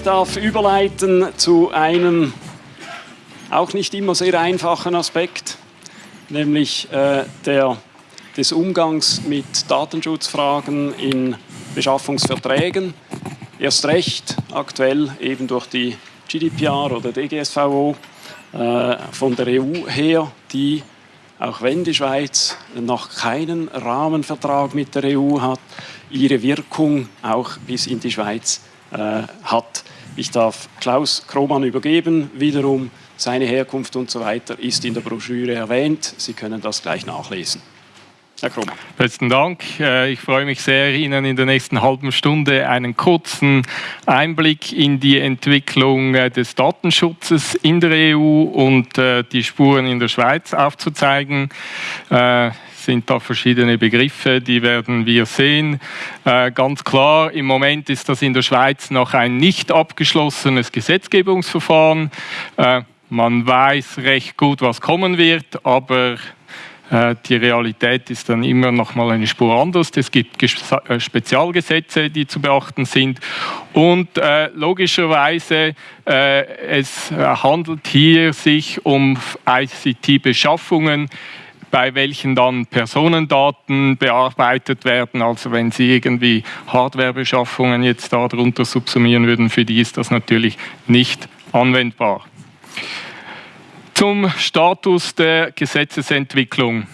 Ich darf überleiten zu einem auch nicht immer sehr einfachen Aspekt, nämlich äh, der, des Umgangs mit Datenschutzfragen in Beschaffungsverträgen. Erst recht aktuell eben durch die GDPR oder DGSVO äh, von der EU her, die, auch wenn die Schweiz noch keinen Rahmenvertrag mit der EU hat, ihre Wirkung auch bis in die Schweiz äh, hat. Ich darf Klaus Kromann übergeben, wiederum seine Herkunft und so weiter ist in der Broschüre erwähnt. Sie können das gleich nachlesen. Herr Kromann. Besten Dank. Äh, ich freue mich sehr, Ihnen in der nächsten halben Stunde einen kurzen Einblick in die Entwicklung äh, des Datenschutzes in der EU und äh, die Spuren in der Schweiz aufzuzeigen sind da verschiedene Begriffe, die werden wir sehen. Äh, ganz klar, im Moment ist das in der Schweiz noch ein nicht abgeschlossenes Gesetzgebungsverfahren. Äh, man weiß recht gut, was kommen wird, aber äh, die Realität ist dann immer noch mal eine Spur anders. Es gibt Spezialgesetze, die zu beachten sind. Und logischerweise, äh, es handelt hier sich um ICT-Beschaffungen, bei welchen dann Personendaten bearbeitet werden. Also wenn Sie irgendwie Hardwarebeschaffungen jetzt darunter subsumieren würden, für die ist das natürlich nicht anwendbar. Zum Status der Gesetzesentwicklung.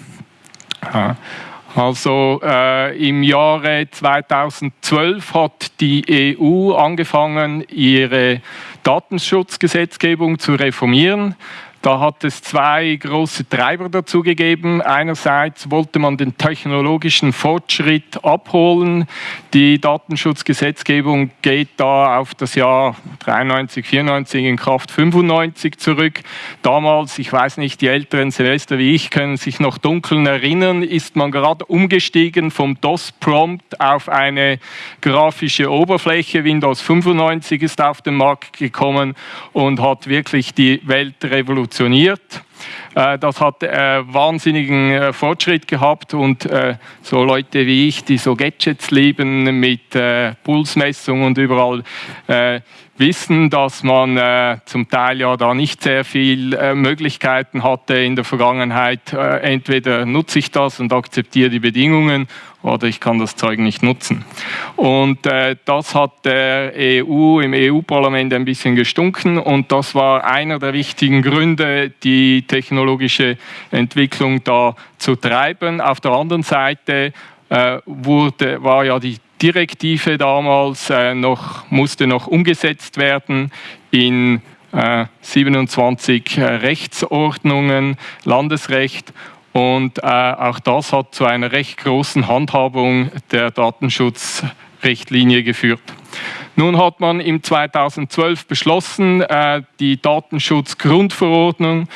Also äh, im Jahre 2012 hat die EU angefangen, ihre Datenschutzgesetzgebung zu reformieren. Da hat es zwei große Treiber dazu gegeben. Einerseits wollte man den technologischen Fortschritt abholen. Die Datenschutzgesetzgebung geht da auf das Jahr 93, 94 in Kraft 95 zurück. Damals, ich weiß nicht, die älteren Semester wie ich können sich noch dunkeln erinnern, ist man gerade umgestiegen vom DOS-Prompt auf eine grafische Oberfläche. Windows 95 ist auf den Markt gekommen und hat wirklich die Welt revolutioniert funktioniert. Äh, das hat äh, wahnsinnigen äh, Fortschritt gehabt und so Leute wie ich, die so Gadgets lieben mit Pulsmessung und überall wissen, dass man zum Teil ja da nicht sehr viel Möglichkeiten hatte in der Vergangenheit. Entweder nutze ich das und akzeptiere die Bedingungen oder ich kann das Zeug nicht nutzen. Und das hat der EU im EU-Parlament ein bisschen gestunken und das war einer der wichtigen Gründe, die technologische Entwicklung da zu treiben. Auf der anderen Seite äh, wurde, war ja die Direktive damals äh, noch, musste noch umgesetzt werden in äh, 27 äh, Rechtsordnungen, Landesrecht. Und äh, auch das hat zu einer recht großen Handhabung der Datenschutzrichtlinie geführt. Nun hat man im 2012 beschlossen, äh, die Datenschutzgrundverordnung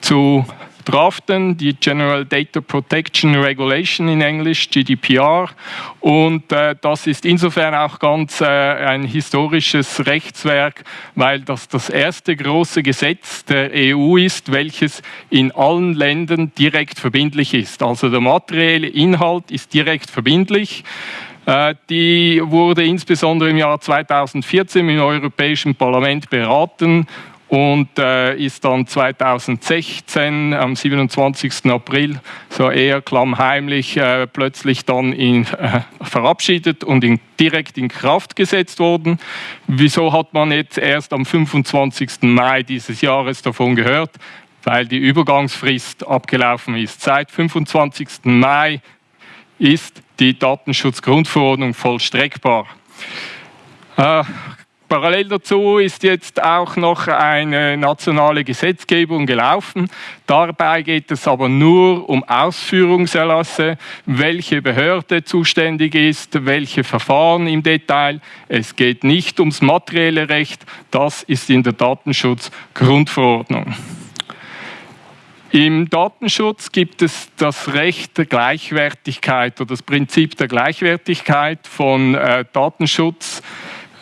zu draften, die General Data Protection Regulation in Englisch, GDPR. Und äh, das ist insofern auch ganz äh, ein historisches Rechtswerk, weil das das erste große Gesetz der EU ist, welches in allen Ländern direkt verbindlich ist. Also der materielle Inhalt ist direkt verbindlich. Äh, die wurde insbesondere im Jahr 2014 im Europäischen Parlament beraten und äh, ist dann 2016 am 27. April so eher klammheimlich äh, plötzlich dann in, verabschiedet und in, direkt in Kraft gesetzt worden. Wieso hat man jetzt erst am 25. Mai dieses Jahres davon gehört? Weil die Übergangsfrist abgelaufen ist. Seit 25. Mai ist die Datenschutzgrundverordnung vollstreckbar. Äh, Parallel dazu ist jetzt auch noch eine nationale Gesetzgebung gelaufen. Dabei geht es aber nur um Ausführungserlasse, welche Behörde zuständig ist, welche Verfahren im Detail. Es geht nicht ums materielle Recht, das ist in der Datenschutzgrundverordnung. Im Datenschutz gibt es das Recht der Gleichwertigkeit oder das Prinzip der Gleichwertigkeit von äh, Datenschutz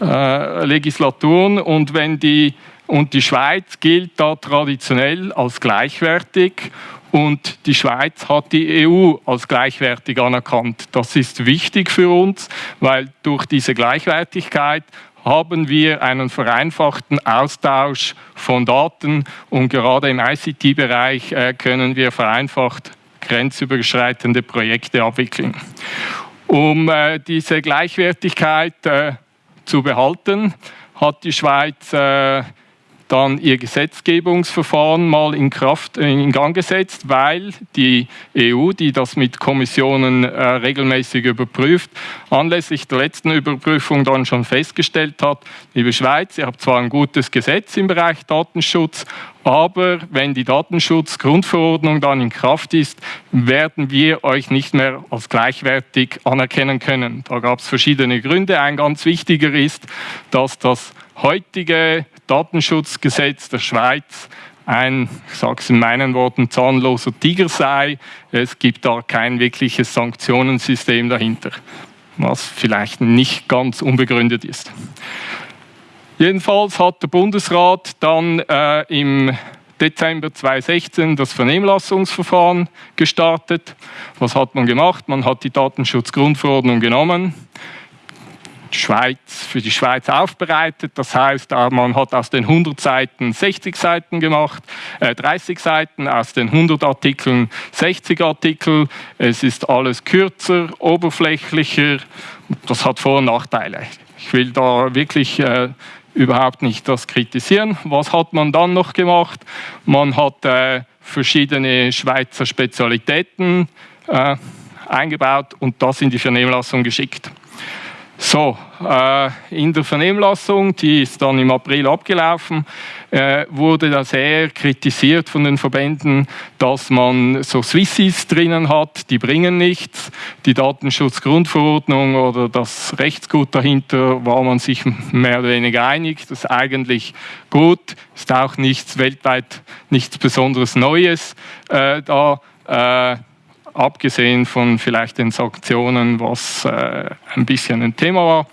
äh, und wenn die und die Schweiz gilt da traditionell als gleichwertig und die Schweiz hat die EU als gleichwertig anerkannt. Das ist wichtig für uns, weil durch diese Gleichwertigkeit haben wir einen vereinfachten Austausch von Daten und gerade im ICT-Bereich äh, können wir vereinfacht grenzüberschreitende Projekte abwickeln. Um äh, diese Gleichwertigkeit äh, zu behalten, hat die Schweiz dann ihr Gesetzgebungsverfahren mal in Kraft äh, in Gang gesetzt, weil die EU, die das mit Kommissionen äh, regelmäßig überprüft, anlässlich der letzten Überprüfung dann schon festgestellt hat, liebe Schweiz, ihr habt zwar ein gutes Gesetz im Bereich Datenschutz, aber wenn die Datenschutzgrundverordnung dann in Kraft ist, werden wir euch nicht mehr als gleichwertig anerkennen können. Da gab es verschiedene Gründe. Ein ganz wichtiger ist, dass das heutige Datenschutzgesetz der Schweiz ein, ich sage es in meinen Worten, zahnloser Tiger sei. Es gibt da kein wirkliches Sanktionensystem dahinter, was vielleicht nicht ganz unbegründet ist. Jedenfalls hat der Bundesrat dann äh, im Dezember 2016 das Vernehmlassungsverfahren gestartet. Was hat man gemacht? Man hat die Datenschutzgrundverordnung genommen, Schweiz, für die Schweiz aufbereitet. Das heißt, man hat aus den 100 Seiten 60 Seiten gemacht, äh, 30 Seiten, aus den 100 Artikeln 60 Artikel. Es ist alles kürzer, oberflächlicher. Das hat Vor- und Nachteile. Ich will da wirklich äh, überhaupt nicht das kritisieren. Was hat man dann noch gemacht? Man hat äh, verschiedene Schweizer Spezialitäten äh, eingebaut und das in die Vernehmlassung geschickt. So, äh, in der Vernehmlassung, die ist dann im April abgelaufen, äh, wurde da sehr kritisiert von den Verbänden, dass man so Swissies drinnen hat, die bringen nichts. Die Datenschutzgrundverordnung oder das Rechtsgut dahinter war man sich mehr oder weniger einig. Das ist eigentlich gut, ist auch nichts weltweit, nichts Besonderes Neues äh, da äh, abgesehen von vielleicht den Sanktionen, was äh, ein bisschen ein Thema war.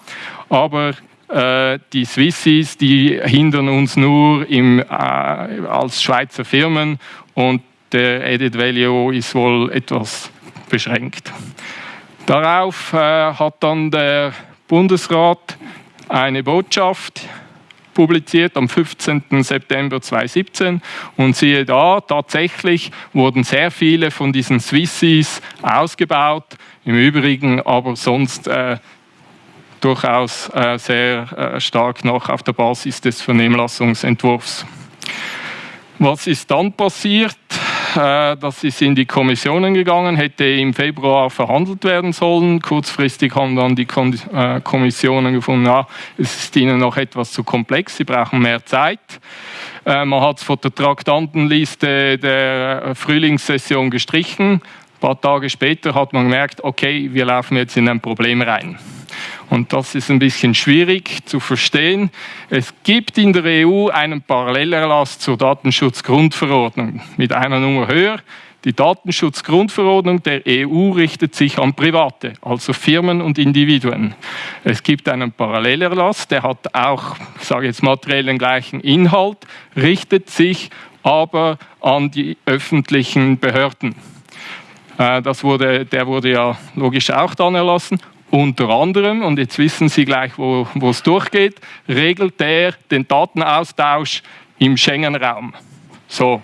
Aber äh, die Swissies, die hindern uns nur im, äh, als Schweizer Firmen und der Edit Value ist wohl etwas beschränkt. Darauf äh, hat dann der Bundesrat eine Botschaft publiziert am 15. September 2017 und siehe da, tatsächlich wurden sehr viele von diesen Swissies ausgebaut, im Übrigen aber sonst äh, durchaus äh, sehr äh, stark noch auf der Basis des Vernehmlassungsentwurfs. Was ist dann passiert? Äh, das ist in die Kommissionen gegangen, hätte im Februar verhandelt werden sollen. Kurzfristig haben dann die äh, Kommissionen gefunden, ja, es ist ihnen noch etwas zu komplex, sie brauchen mehr Zeit. Äh, man hat es von der Traktantenliste der Frühlingssession gestrichen. Ein paar Tage später hat man gemerkt, okay, wir laufen jetzt in ein Problem rein. Und das ist ein bisschen schwierig zu verstehen. Es gibt in der EU einen Parallelerlass zur Datenschutzgrundverordnung mit einer Nummer höher. Die Datenschutzgrundverordnung der EU richtet sich an Private, also Firmen und Individuen. Es gibt einen Parallelerlass, der hat auch, ich sage jetzt materiell den gleichen Inhalt, richtet sich aber an die öffentlichen Behörden. Äh, das wurde, der wurde ja logisch auch dann erlassen unter anderem, und jetzt wissen Sie gleich, wo, es durchgeht, regelt er den Datenaustausch im Schengen-Raum. So.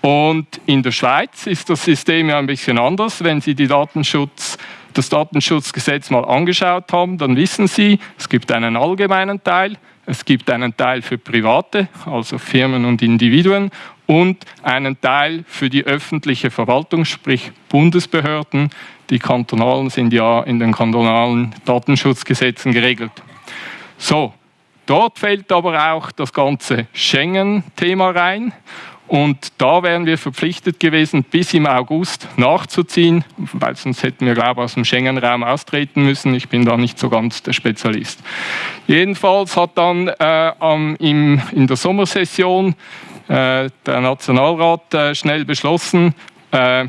Und in der Schweiz ist das System ja ein bisschen anders. Wenn Sie Datenschutz, das Datenschutzgesetz mal angeschaut haben, dann wissen Sie, es gibt einen allgemeinen Teil, es gibt einen Teil für Private, also Firmen und Individuen, und einen Teil für die öffentliche Verwaltung, sprich Bundesbehörden, die kantonalen sind ja in den kantonalen Datenschutzgesetzen geregelt. So, dort fällt aber auch das ganze Schengen-Thema rein. Und da wären wir verpflichtet gewesen, bis im August nachzuziehen, weil sonst hätten wir, glaube ich, aus dem Schengen-Raum austreten müssen. Ich bin da nicht so ganz der Spezialist. Jedenfalls hat dann äh, im, in der Sommersession der Nationalrat äh, schnell beschlossen, äh,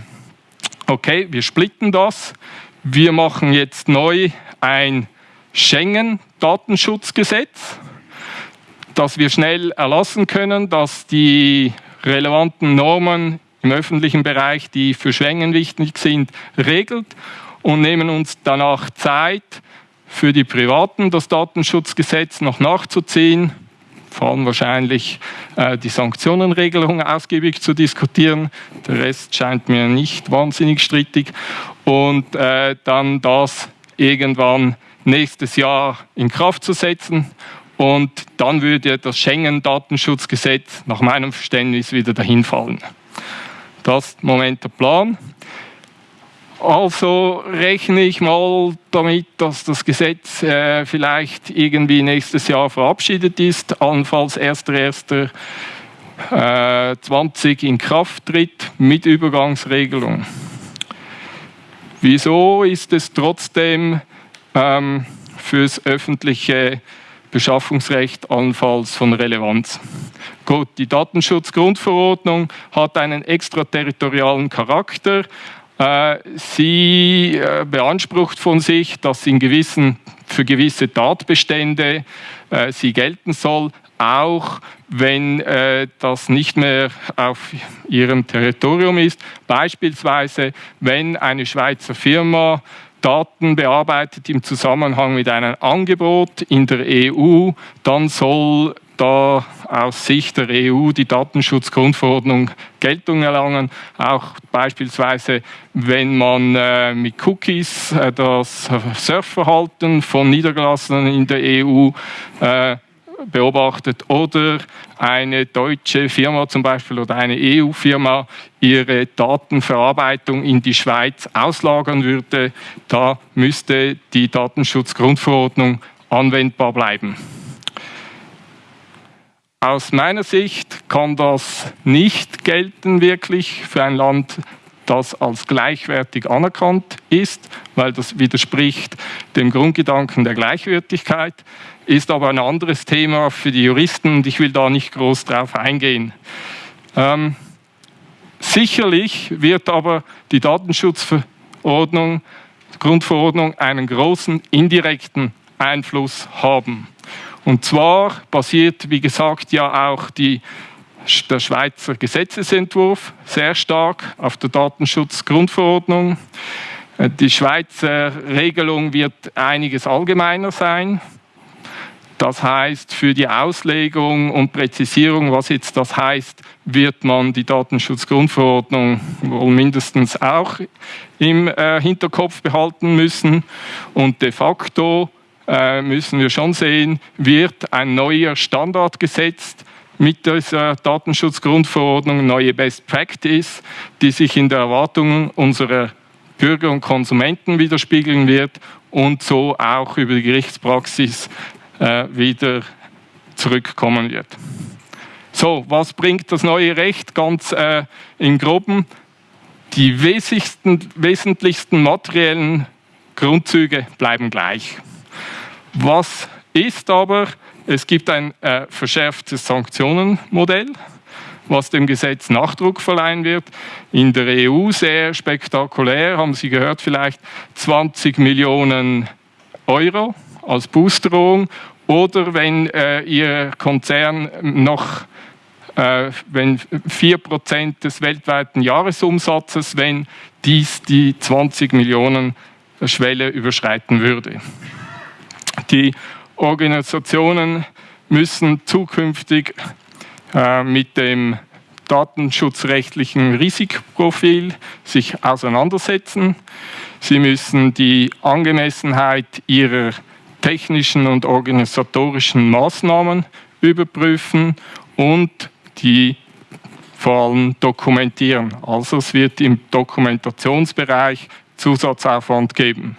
okay, wir splitten das, wir machen jetzt neu ein Schengen-Datenschutzgesetz, das wir schnell erlassen können, dass die relevanten Normen im öffentlichen Bereich, die für Schengen wichtig sind, regelt und nehmen uns danach Zeit für die Privaten das Datenschutzgesetz noch nachzuziehen, vor allem wahrscheinlich äh, die Sanktionenregelung ausgiebig zu diskutieren. Der Rest scheint mir nicht wahnsinnig strittig. Und äh, dann das irgendwann nächstes Jahr in Kraft zu setzen. Und dann würde das Schengen-Datenschutzgesetz nach meinem Verständnis wieder dahin fallen. Das ist im Moment der Plan. Also rechne ich mal damit, dass das Gesetz äh, vielleicht irgendwie nächstes Jahr verabschiedet ist, allenfalls 1.1.20 äh, in Kraft tritt mit Übergangsregelung. Wieso ist es trotzdem ähm, fürs öffentliche Beschaffungsrecht allenfalls von Relevanz? Gut, die Datenschutzgrundverordnung hat einen extraterritorialen Charakter, sie äh, beansprucht von sich, dass in gewissen, für gewisse Tatbestände äh, sie gelten soll, auch wenn das nicht mehr auf ihrem Territorium ist. Beispielsweise, wenn eine Schweizer Firma Daten bearbeitet im Zusammenhang mit einem Angebot in der EU, dann soll da aus Sicht der EU die Datenschutzgrundverordnung Geltung erlangen. Auch beispielsweise, wenn man äh, mit Cookies äh, das Surfverhalten von Niedergelassenen in der EU äh, beobachtet oder eine deutsche Firma zum Beispiel oder eine EU-Firma ihre Datenverarbeitung in die Schweiz auslagern würde, da müsste die Datenschutzgrundverordnung anwendbar bleiben. Aus meiner Sicht kann das nicht gelten wirklich für ein Land, das als gleichwertig anerkannt ist, weil das widerspricht dem Grundgedanken der Gleichwertigkeit, ist aber ein anderes Thema für die Juristen und ich will da nicht groß drauf eingehen. Ähm, sicherlich wird aber die Datenschutzverordnung, Grundverordnung einen großen indirekten Einfluss haben. Und zwar basiert, wie gesagt, ja auch die, der Schweizer Gesetzesentwurf sehr stark auf der Datenschutzgrundverordnung. Äh, die Schweizer Regelung wird einiges allgemeiner sein. Das heißt, für die Auslegung und Präzisierung, was jetzt das heißt, wird man die Datenschutzgrundverordnung wohl mindestens auch im äh, Hinterkopf behalten müssen. Und de facto müssen wir schon sehen, wird ein neuer Standard gesetzt mit dieser Datenschutzgrundverordnung, neue Best Practice, die sich in der Erwartung unserer Bürger und Konsumenten widerspiegeln wird und so auch über die Gerichtspraxis äh, wieder zurückkommen wird. So, was bringt das neue Recht ganz äh, im Groben? Die wesentlichsten materiellen Grundzüge bleiben gleich. Was ist aber, es gibt ein äh, verschärftes Sanktionenmodell, was dem Gesetz Nachdruck verleihen wird. In der EU sehr spektakulär, haben Sie gehört vielleicht, 20 Millionen Euro als Boosterung oder wenn äh, Ihr Konzern noch äh, wenn 4% des weltweiten Jahresumsatzes, wenn dies die 20 Millionen Schwelle überschreiten würde. Die Organisationen müssen zukünftig äh, mit dem datenschutzrechtlichen Risikoprofil sich auseinandersetzen. Sie müssen die Angemessenheit ihrer technischen und organisatorischen Maßnahmen überprüfen und die vor allem dokumentieren. Also es wird im Dokumentationsbereich Zusatzaufwand geben.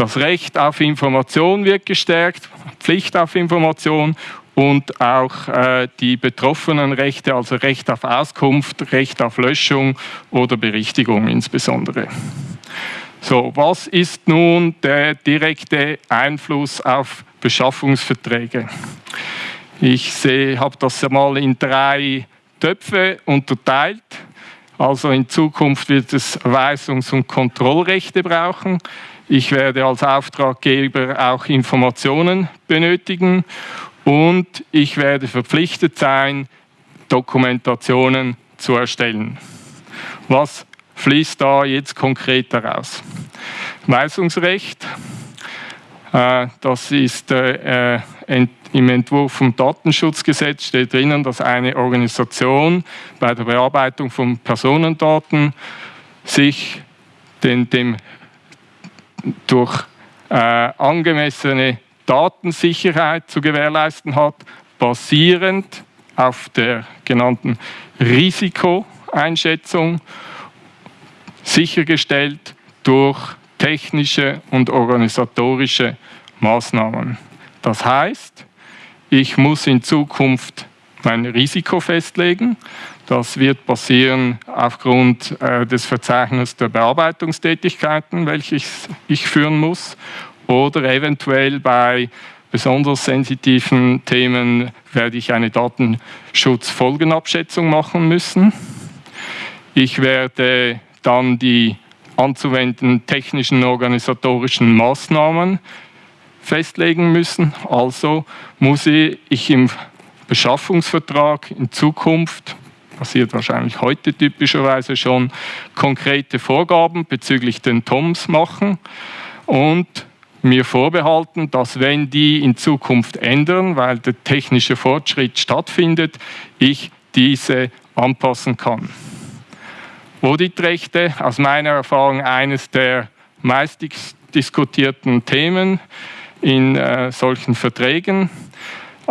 Das Recht auf Information wird gestärkt, Pflicht auf Information und auch äh, die betroffenen Rechte, also Recht auf Auskunft, Recht auf Löschung oder Berichtigung insbesondere. So, was ist nun der direkte Einfluss auf Beschaffungsverträge? Ich habe das mal in drei Töpfe unterteilt. Also in Zukunft wird es Weisungs- und Kontrollrechte brauchen. Ich werde als Auftraggeber auch Informationen benötigen und ich werde verpflichtet sein, Dokumentationen zu erstellen. Was fließt da jetzt konkret daraus? Weisungsrecht. Äh, das ist äh, im Entwurf vom Datenschutzgesetz steht drinnen, dass eine Organisation bei der Bearbeitung von Personendaten sich den, dem durch äh, angemessene Datensicherheit zu gewährleisten hat, basierend auf der genannten Risikoeinschätzung, sichergestellt durch technische und organisatorische Maßnahmen. Das heißt, ich muss in Zukunft mein Risiko festlegen. Das wird passieren aufgrund äh, des Verzeichnisses der Bearbeitungstätigkeiten, welches ich führen muss, oder eventuell bei besonders sensitiven Themen werde ich eine Datenschutzfolgenabschätzung machen müssen. Ich werde dann die anzuwenden technischen organisatorischen Maßnahmen festlegen müssen. Also muss ich im Beschaffungsvertrag in Zukunft, passiert wahrscheinlich heute typischerweise schon, konkrete Vorgaben bezüglich den TOMs machen und mir vorbehalten, dass wenn die in Zukunft ändern, weil der technische Fortschritt stattfindet, ich diese anpassen kann. Auditrechte, aus meiner Erfahrung eines der meist diskutierten Themen in äh, solchen Verträgen.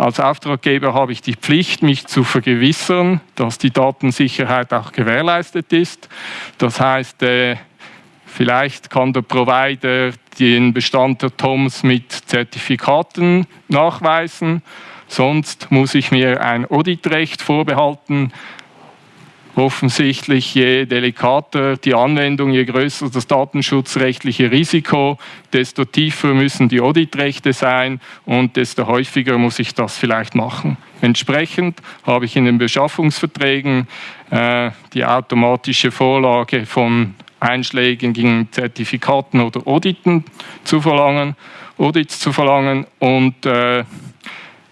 Als Auftraggeber habe ich die Pflicht, mich zu vergewissern, dass die Datensicherheit auch gewährleistet ist. Das heißt, äh, vielleicht kann der Provider den Bestand der TOMs mit Zertifikaten nachweisen. Sonst muss ich mir ein Auditrecht vorbehalten, offensichtlich, je delikater die Anwendung, je größer das datenschutzrechtliche Risiko, desto tiefer müssen die Auditrechte sein und desto häufiger muss ich das vielleicht machen. Entsprechend habe ich in den Beschaffungsverträgen äh, die automatische Vorlage von einschlägigen Zertifikaten oder Auditen zu verlangen, Audits zu verlangen und äh,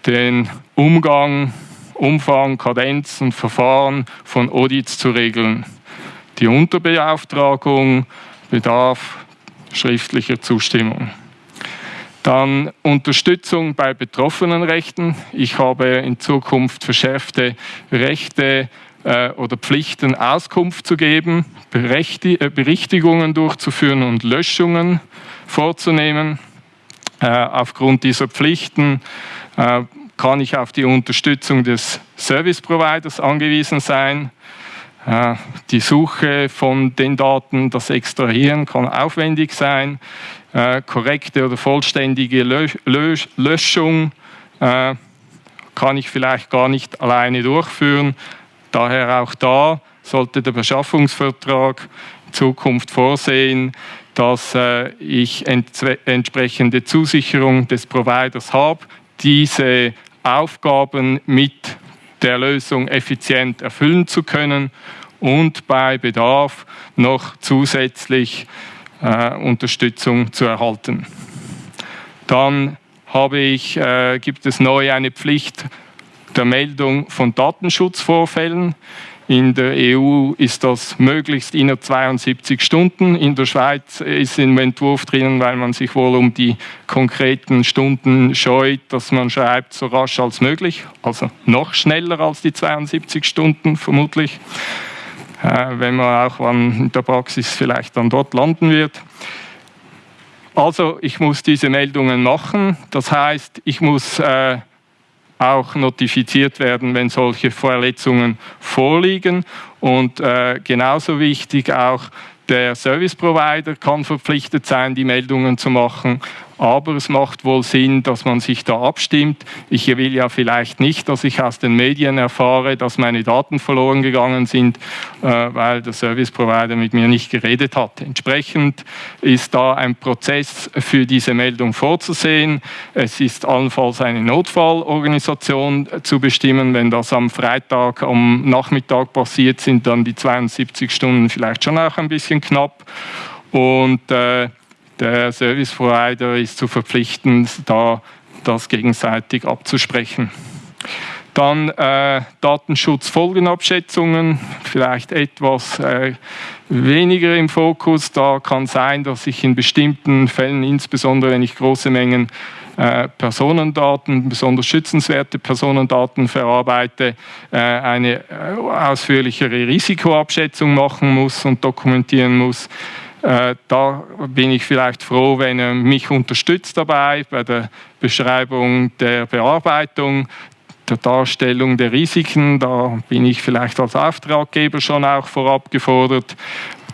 den Umgang Umfang, Kadenz und Verfahren von Audits zu regeln. Die Unterbeauftragung bedarf schriftlicher Zustimmung. Dann Unterstützung bei betroffenen Rechten. Ich habe in Zukunft verschärfte Rechte äh, oder Pflichten, Auskunft zu geben, äh, Berichtigungen durchzuführen und Löschungen vorzunehmen. Äh, aufgrund dieser Pflichten äh, kann ich auf die Unterstützung des Service Providers angewiesen sein. Äh, die Suche von den Daten, das Extrahieren kann aufwendig sein. Äh, korrekte oder vollständige Löschung äh, kann ich vielleicht gar nicht alleine durchführen. Daher auch da sollte der Beschaffungsvertrag in Zukunft vorsehen, dass ich entsprechende Zusicherung des Providers habe, diese Aufgaben mit der Lösung effizient erfüllen zu können und bei Bedarf noch zusätzlich äh, Unterstützung zu erhalten. Dann habe ich, äh, gibt es neu eine Pflicht der Meldung von Datenschutzvorfällen. In der EU ist das möglichst innerhalb 72 Stunden. In der Schweiz ist im Entwurf drinnen, weil man sich wohl um die konkreten Stunden scheut, dass man schreibt, so rasch als möglich. Also noch schneller als die 72 Stunden vermutlich. Äh, wenn man auch in der Praxis vielleicht dann dort landen wird. Also ich muss diese Meldungen machen. Das heißt, ich muss äh, auch notifiziert werden, wenn solche Verletzungen vorliegen. Und äh, genauso wichtig auch der Service Provider kann verpflichtet sein, die Meldungen zu machen aber es macht wohl Sinn, dass man sich da abstimmt. Ich will ja vielleicht nicht, dass ich aus den Medien erfahre, dass meine Daten verloren gegangen sind, äh, weil der Service Provider mit mir nicht geredet hat. Entsprechend ist da ein Prozess für diese Meldung vorzusehen. Es ist allenfalls eine Notfallorganisation zu bestimmen. Wenn das am Freitag am Nachmittag passiert, sind dann die 72 Stunden vielleicht schon auch ein bisschen knapp. Und äh, der Service Provider ist zu verpflichten, da das gegenseitig abzusprechen. Dann äh, Datenschutzfolgenabschätzungen, vielleicht etwas äh, weniger im Fokus. Da kann sein, dass ich in bestimmten Fällen, insbesondere wenn ich große Mengen äh, Personendaten, besonders schützenswerte Personendaten verarbeite, äh, eine äh, ausführlichere Risikoabschätzung machen muss und dokumentieren muss. Äh, da bin ich vielleicht froh, wenn er mich unterstützt dabei bei der Beschreibung der Bearbeitung, der Darstellung der Risiken. Da bin ich vielleicht als Auftraggeber schon auch vorab gefordert.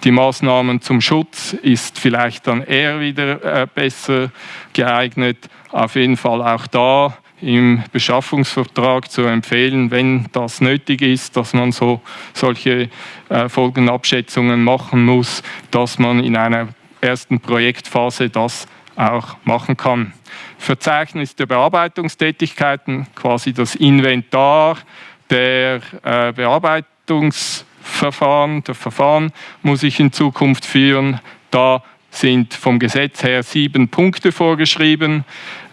Die Maßnahmen zum Schutz ist vielleicht dann eher wieder äh, besser geeignet. Auf jeden Fall auch da im Beschaffungsvertrag zu empfehlen, wenn das nötig ist, dass man so solche äh, Folgenabschätzungen machen muss, dass man in einer ersten Projektphase das auch machen kann. Verzeichnis der Bearbeitungstätigkeiten, quasi das Inventar der äh, Bearbeitungsverfahren, der Verfahren muss ich in Zukunft führen. Da sind vom Gesetz her sieben Punkte vorgeschrieben.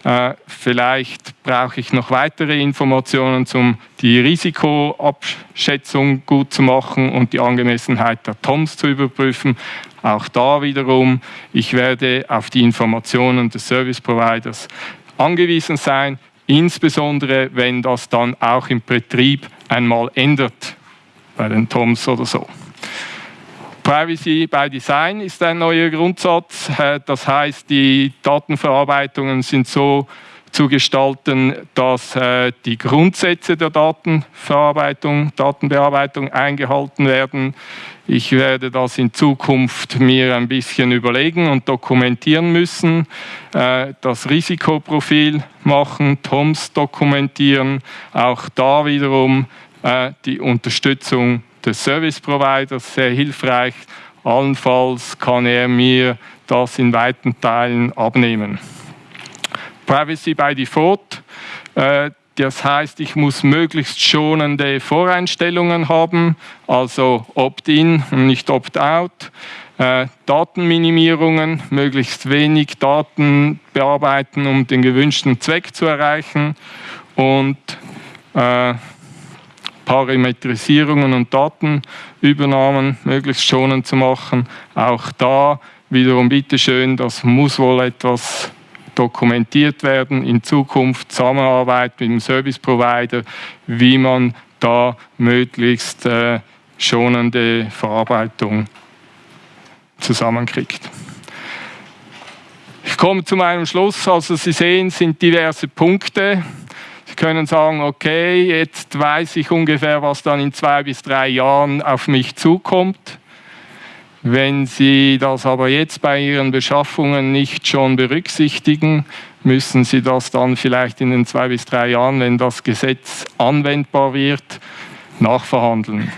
Äh, vielleicht brauche ich noch weitere Informationen, um die Risikoabschätzung gut zu machen und die Angemessenheit der TOMS zu überprüfen. Auch da wiederum, ich werde auf die Informationen des Service Providers angewiesen sein, insbesondere wenn das dann auch im Betrieb einmal ändert, bei den TOMS oder so. Privacy by Design ist ein neuer Grundsatz. Äh, das heißt, die Datenverarbeitungen sind so zu gestalten, dass äh, die Grundsätze der Datenverarbeitung, Datenbearbeitung eingehalten werden. Ich werde das in Zukunft mir ein bisschen überlegen und dokumentieren müssen, äh, das Risikoprofil machen, TOMS dokumentieren, auch da wiederum die Unterstützung des Service Providers sehr hilfreich. Allenfalls kann er mir das in weiten Teilen abnehmen. Privacy by Default. Äh, das heißt, ich muss möglichst schonende Voreinstellungen haben, also Opt-in und nicht Opt-out. Äh, Datenminimierungen, möglichst wenig Daten bearbeiten, um den gewünschten Zweck zu erreichen. Und äh, Parametrisierungen und Datenübernahmen möglichst schonend zu machen. Auch da wiederum bitteschön, das muss wohl etwas dokumentiert werden in Zukunft, Zusammenarbeit mit dem Service Provider, wie man da möglichst äh, schonende Verarbeitung zusammenkriegt. Ich komme zu meinem Schluss. Also Sie sehen, sind diverse Punkte. Können sagen, okay, jetzt weiß ich ungefähr, was dann in zwei bis drei Jahren auf mich zukommt. Wenn Sie das aber jetzt bei Ihren Beschaffungen nicht schon berücksichtigen, müssen Sie das dann vielleicht in den zwei bis drei Jahren, wenn das Gesetz anwendbar wird, nachverhandeln.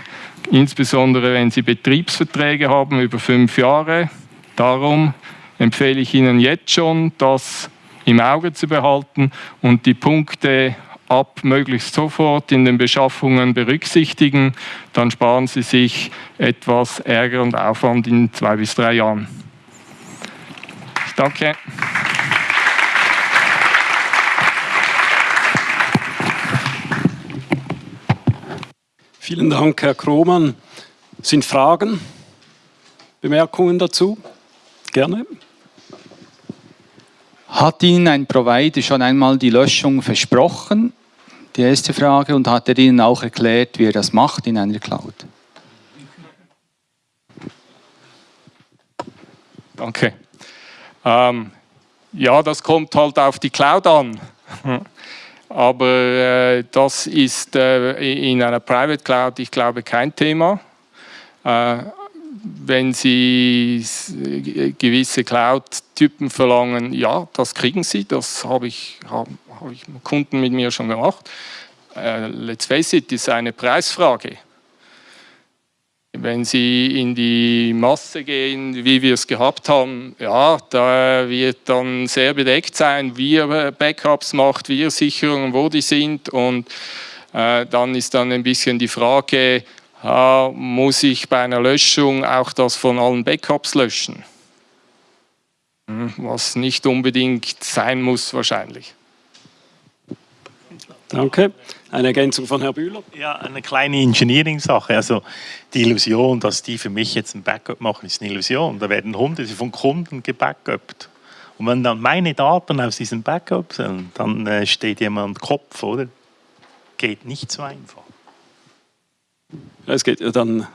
Insbesondere wenn Sie Betriebsverträge haben über fünf Jahre. Darum empfehle ich Ihnen jetzt schon, das im Auge zu behalten und die Punkte ab möglichst sofort in den Beschaffungen berücksichtigen, dann sparen Sie sich etwas Ärger und Aufwand in zwei bis drei Jahren. Danke. Vielen Dank, Herr Krohmann. Sind Fragen, Bemerkungen dazu? Gerne. Hat Ihnen ein Provider schon einmal die Löschung versprochen? Die erste Frage. Und hat er Ihnen auch erklärt, wie er das macht in einer Cloud? Danke. Ähm, ja, das kommt halt auf die Cloud an. Aber äh, das ist äh, in einer Private Cloud, ich glaube, kein Thema. Äh, wenn Sie gewisse Cloud-Typen verlangen, ja, das kriegen Sie, das habe ich, hab, hab ich Kunden mit mir schon gemacht. Uh, let's face it, ist eine Preisfrage. Wenn Sie in die Masse gehen, wie wir es gehabt haben, ja, da wird dann sehr bedeckt sein, wie er Backups macht, wie er Sicherungen, wo die sind und äh, dann ist dann ein bisschen die Frage, äh, muss ich bei einer Löschung auch das von allen Backups löschen. Hm, was nicht unbedingt sein muss wahrscheinlich. Danke. Eine Ergänzung von Herrn Bühler? Ja, eine kleine Engineering-Sache. Also die Illusion, dass die für mich jetzt ein Backup machen, ist eine Illusion. Da werden hunderte von Kunden gebackupt. Und wenn dann meine Daten aus diesem Backup sind, dann äh, steht jemand Kopf, oder? Geht nicht so einfach. Es geht ja dann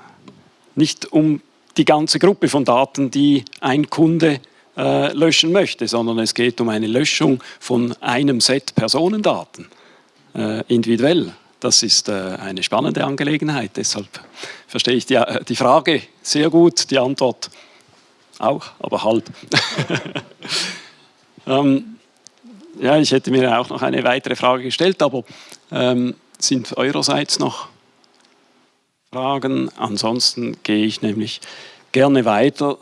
nicht um die ganze Gruppe von Daten, die ein Kunde äh, löschen möchte, sondern es geht um eine Löschung von einem Set Personendaten äh, individuell. Das ist äh, eine spannende Angelegenheit. Deshalb verstehe ich die, äh, die Frage sehr gut, die Antwort auch, aber halb. ähm, ja, ich hätte mir auch noch eine weitere Frage gestellt, aber ähm, sind eurerseits noch Fragen? Ansonsten gehe ich nämlich gerne weiter